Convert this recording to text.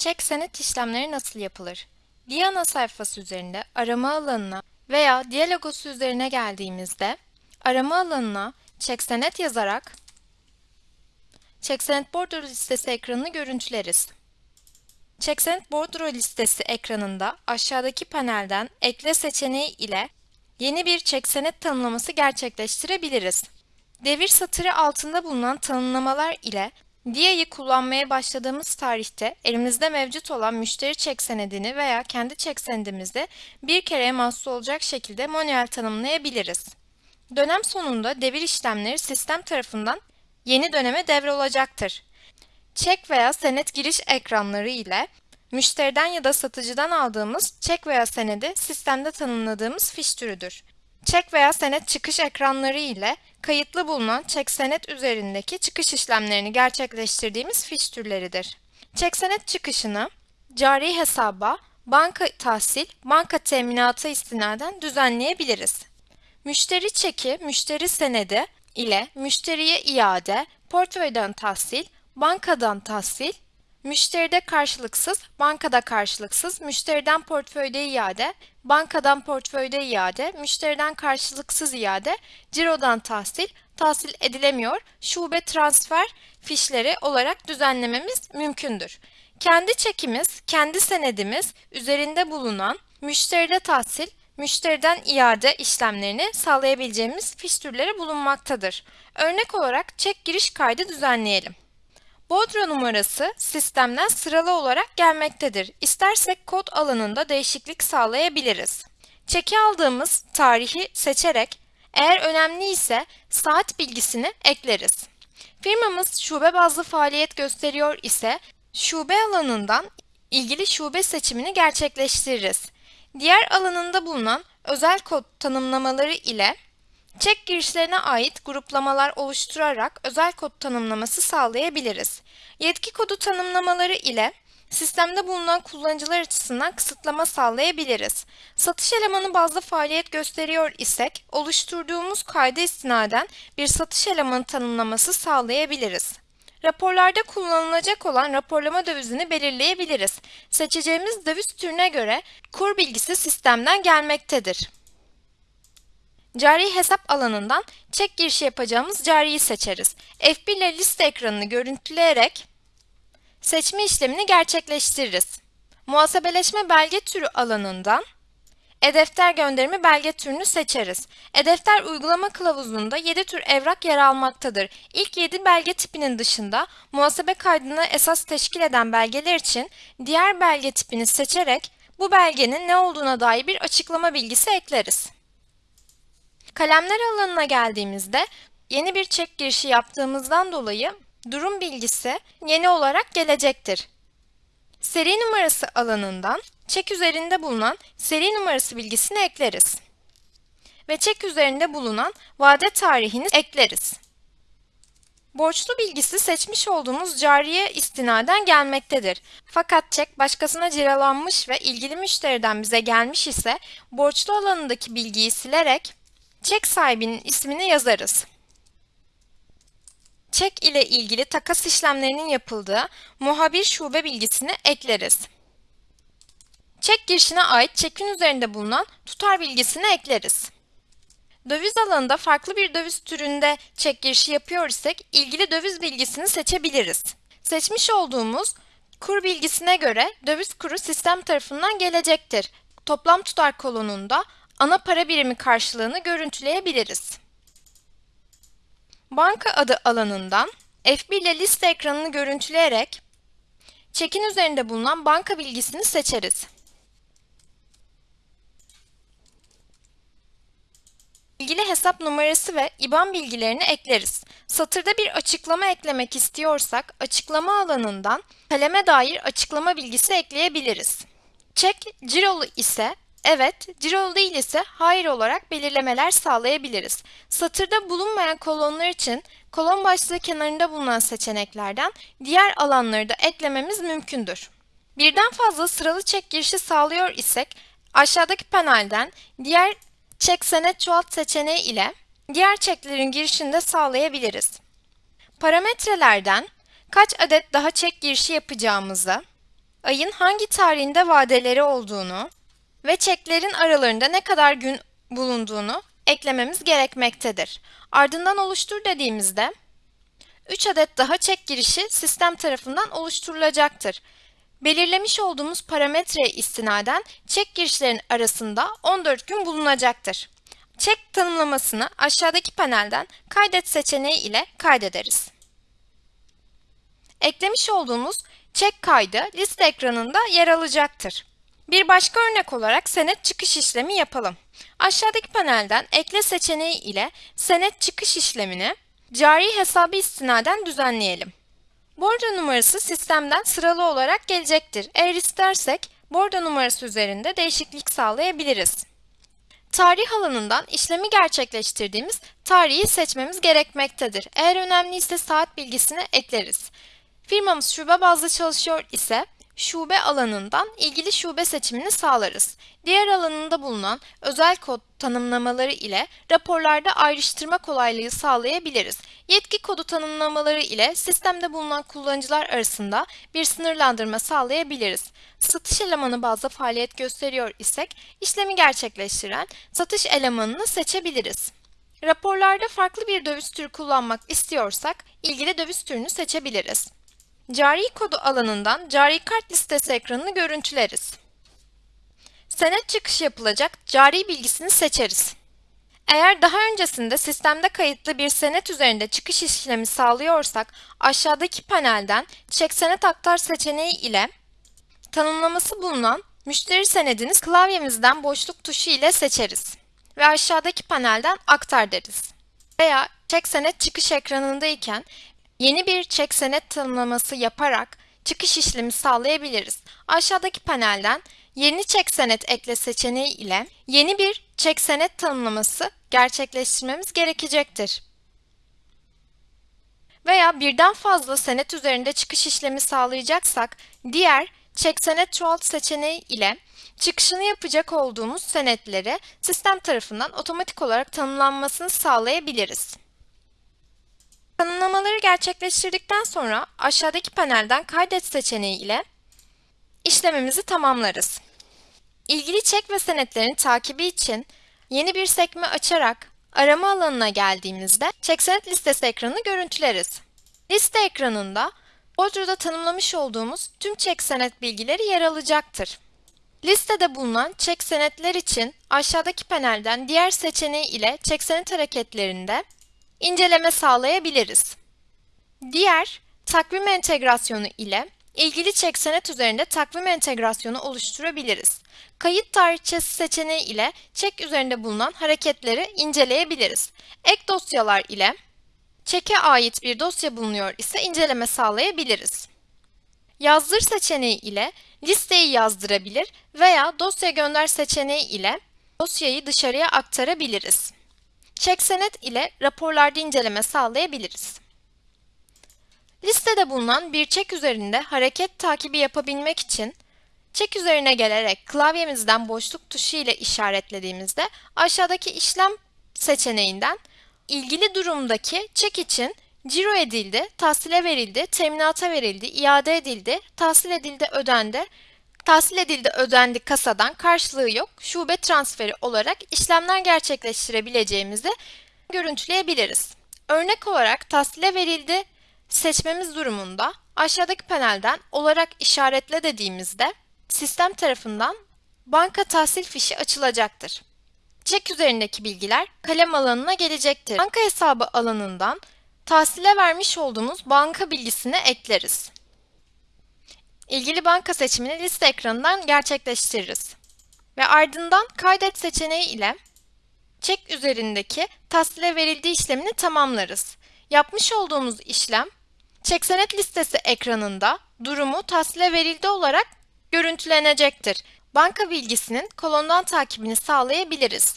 Çek senet işlemleri nasıl yapılır? Diana sayfası üzerinde arama alanına veya Dia logosu üzerine geldiğimizde arama alanına çek senet yazarak çek senet bordro listesi ekranını görüntüleriz. Çek senet bordro listesi ekranında aşağıdaki panelden ekle seçeneği ile yeni bir çek senet tanımlaması gerçekleştirebiliriz. Devir satırı altında bulunan tanımlamalar ile Dia'yı kullanmaya başladığımız tarihte elimizde mevcut olan müşteri çek senedini veya kendi çek senedimizde bir kereye mahsus olacak şekilde manuel tanımlayabiliriz. Dönem sonunda devir işlemleri sistem tarafından yeni döneme devrolacaktır. Çek veya senet giriş ekranları ile müşteriden ya da satıcıdan aldığımız çek veya senedi sistemde tanımladığımız fiş türüdür. Çek veya senet çıkış ekranları ile kayıtlı bulunan çek senet üzerindeki çıkış işlemlerini gerçekleştirdiğimiz fiş türleridir. Çek senet çıkışını cari hesaba, banka tahsil, banka teminatı istinaden düzenleyebiliriz. Müşteri çeki, müşteri senedi ile müşteriye iade, portföyden tahsil, bankadan tahsil, Müşteride karşılıksız, bankada karşılıksız, müşteriden portföyde iade, bankadan portföyde iade, müşteriden karşılıksız iade, cirodan tahsil, tahsil edilemiyor, şube transfer fişleri olarak düzenlememiz mümkündür. Kendi çekimiz, kendi senedimiz üzerinde bulunan müşteride tahsil, müşteriden iade işlemlerini sağlayabileceğimiz fiş türleri bulunmaktadır. Örnek olarak çek giriş kaydı düzenleyelim. Bodro numarası sistemden sıralı olarak gelmektedir. İstersek kod alanında değişiklik sağlayabiliriz. Çeki aldığımız tarihi seçerek eğer önemli ise saat bilgisini ekleriz. Firmamız şube bazlı faaliyet gösteriyor ise şube alanından ilgili şube seçimini gerçekleştiririz. Diğer alanında bulunan özel kod tanımlamaları ile Çek girişlerine ait gruplamalar oluşturarak özel kod tanımlaması sağlayabiliriz. Yetki kodu tanımlamaları ile sistemde bulunan kullanıcılar açısından kısıtlama sağlayabiliriz. Satış elemanı bazlı faaliyet gösteriyor isek, oluşturduğumuz kayda istinaden bir satış elemanı tanımlaması sağlayabiliriz. Raporlarda kullanılacak olan raporlama dövizini belirleyebiliriz. Seçeceğimiz döviz türüne göre kur bilgisi sistemden gelmektedir. Cari hesap alanından çek girişi yapacağımız cariyi seçeriz. F1 ile liste ekranını görüntüleyerek seçme işlemini gerçekleştiririz. Muhasebeleşme belge türü alanından e-defter gönderimi belge türünü seçeriz. E-defter uygulama kılavuzunda 7 tür evrak yer almaktadır. İlk 7 belge tipinin dışında muhasebe kaydını esas teşkil eden belgeler için diğer belge tipini seçerek bu belgenin ne olduğuna dair bir açıklama bilgisi ekleriz. Kalemler alanına geldiğimizde yeni bir çek girişi yaptığımızdan dolayı durum bilgisi yeni olarak gelecektir. Seri numarası alanından çek üzerinde bulunan seri numarası bilgisini ekleriz. Ve çek üzerinde bulunan vade tarihini ekleriz. Borçlu bilgisi seçmiş olduğumuz cariye istinaden gelmektedir. Fakat çek başkasına ciralanmış ve ilgili müşteriden bize gelmiş ise borçlu alanındaki bilgiyi silerek çek sahibinin ismini yazarız. Çek ile ilgili takas işlemlerinin yapıldığı muhabir şube bilgisini ekleriz. Çek girişine ait çekin üzerinde bulunan tutar bilgisini ekleriz. Döviz alanında farklı bir döviz türünde çek girişi yapıyor isek ilgili döviz bilgisini seçebiliriz. Seçmiş olduğumuz kur bilgisine göre döviz kuru sistem tarafından gelecektir. Toplam tutar kolonunda ana para birimi karşılığını görüntüleyebiliriz. Banka adı alanından F1 ile liste ekranını görüntüleyerek çekin üzerinde bulunan banka bilgisini seçeriz. İlgili hesap numarası ve IBAN bilgilerini ekleriz. Satırda bir açıklama eklemek istiyorsak açıklama alanından kaleme dair açıklama bilgisi ekleyebiliriz. Çek cirolu ise Evet, cirolu değil ise hayır olarak belirlemeler sağlayabiliriz. Satırda bulunmayan kolonlar için kolon başlığı kenarında bulunan seçeneklerden diğer alanları da eklememiz mümkündür. Birden fazla sıralı çek girişi sağlıyor isek aşağıdaki panelden diğer çek senet çoğalt seçeneği ile diğer çeklerin girişini de sağlayabiliriz. Parametrelerden kaç adet daha çek girişi yapacağımızı, ayın hangi tarihinde vadeleri olduğunu ve çeklerin aralarında ne kadar gün bulunduğunu eklememiz gerekmektedir. Ardından oluştur dediğimizde 3 adet daha çek girişi sistem tarafından oluşturulacaktır. Belirlemiş olduğumuz parametreye istinaden çek girişlerin arasında 14 gün bulunacaktır. Çek tanımlamasını aşağıdaki panelden kaydet seçeneği ile kaydederiz. Eklemiş olduğumuz çek kaydı liste ekranında yer alacaktır. Bir başka örnek olarak senet çıkış işlemi yapalım. Aşağıdaki panelden ekle seçeneği ile senet çıkış işlemini cari hesabı istinaden düzenleyelim. Bordo numarası sistemden sıralı olarak gelecektir. Eğer istersek bordo numarası üzerinde değişiklik sağlayabiliriz. Tarih alanından işlemi gerçekleştirdiğimiz tarihi seçmemiz gerekmektedir. Eğer önemliyse saat bilgisini ekleriz. Firmamız şube bazlı çalışıyor ise şube alanından ilgili şube seçimini sağlarız. Diğer alanında bulunan özel kod tanımlamaları ile raporlarda ayrıştırma kolaylığı sağlayabiliriz. Yetki kodu tanımlamaları ile sistemde bulunan kullanıcılar arasında bir sınırlandırma sağlayabiliriz. Satış elemanı bazlı faaliyet gösteriyor isek işlemi gerçekleştiren satış elemanını seçebiliriz. Raporlarda farklı bir döviz türü kullanmak istiyorsak ilgili döviz türünü seçebiliriz. Cari kodu alanından cari kart listesi ekranını görüntüleriz. Senet çıkış yapılacak cari bilgisini seçeriz. Eğer daha öncesinde sistemde kayıtlı bir senet üzerinde çıkış işlemi sağlıyorsak aşağıdaki panelden çek senet aktar seçeneği ile tanımlaması bulunan müşteri senedini klavyemizden boşluk tuşu ile seçeriz ve aşağıdaki panelden aktar deriz. Veya çek senet çıkış ekranındayken Yeni bir çek senet tanımlaması yaparak çıkış işlemi sağlayabiliriz. Aşağıdaki panelden yeni çek senet ekle seçeneği ile yeni bir çek senet tanımlaması gerçekleştirmemiz gerekecektir. Veya birden fazla senet üzerinde çıkış işlemi sağlayacaksak diğer çek senet çoğalt seçeneği ile çıkışını yapacak olduğumuz senetleri sistem tarafından otomatik olarak tanımlanmasını sağlayabiliriz. Tanımlamaları gerçekleştirdikten sonra aşağıdaki panelden kaydet seçeneği ile işlemimizi tamamlarız. İlgili çek ve senetlerin takibi için yeni bir sekme açarak arama alanına geldiğimizde çek senet listesi ekranını görüntüleriz. Liste ekranında Bodro'da tanımlamış olduğumuz tüm çek senet bilgileri yer alacaktır. Listede bulunan çek senetler için aşağıdaki panelden diğer seçeneği ile çek senet hareketlerinde inceleme sağlayabiliriz. Diğer takvim entegrasyonu ile ilgili çek senet üzerinde takvim entegrasyonu oluşturabiliriz. Kayıt tarihçesi seçeneği ile çek üzerinde bulunan hareketleri inceleyebiliriz. Ek dosyalar ile çeke ait bir dosya bulunuyor ise inceleme sağlayabiliriz. Yazdır seçeneği ile listeyi yazdırabilir veya dosya gönder seçeneği ile dosyayı dışarıya aktarabiliriz. Çek senet ile raporlarda inceleme sağlayabiliriz. Listede bulunan bir çek üzerinde hareket takibi yapabilmek için çek üzerine gelerek klavyemizden boşluk tuşu ile işaretlediğimizde aşağıdaki işlem seçeneğinden ilgili durumdaki çek için ciro edildi, tahsile verildi, teminata verildi, iade edildi, tahsil edildi, ödendi, tahsil edildi, ödendi kasadan karşılığı yok, şube transferi olarak işlemler gerçekleştirebileceğimizi görüntüleyebiliriz. Örnek olarak tahsile verildi seçmemiz durumunda aşağıdaki panelden olarak işaretle dediğimizde sistem tarafından banka tahsil fişi açılacaktır. Çek üzerindeki bilgiler kalem alanına gelecektir. Banka hesabı alanından tahsile vermiş olduğumuz banka bilgisini ekleriz. İlgili banka seçimini liste ekranından gerçekleştiririz. Ve ardından kaydet seçeneği ile çek üzerindeki tahsile verildiği işlemini tamamlarız. Yapmış olduğumuz işlem çek senet listesi ekranında durumu tahsile verildi olarak görüntülenecektir. Banka bilgisinin kolondan takibini sağlayabiliriz.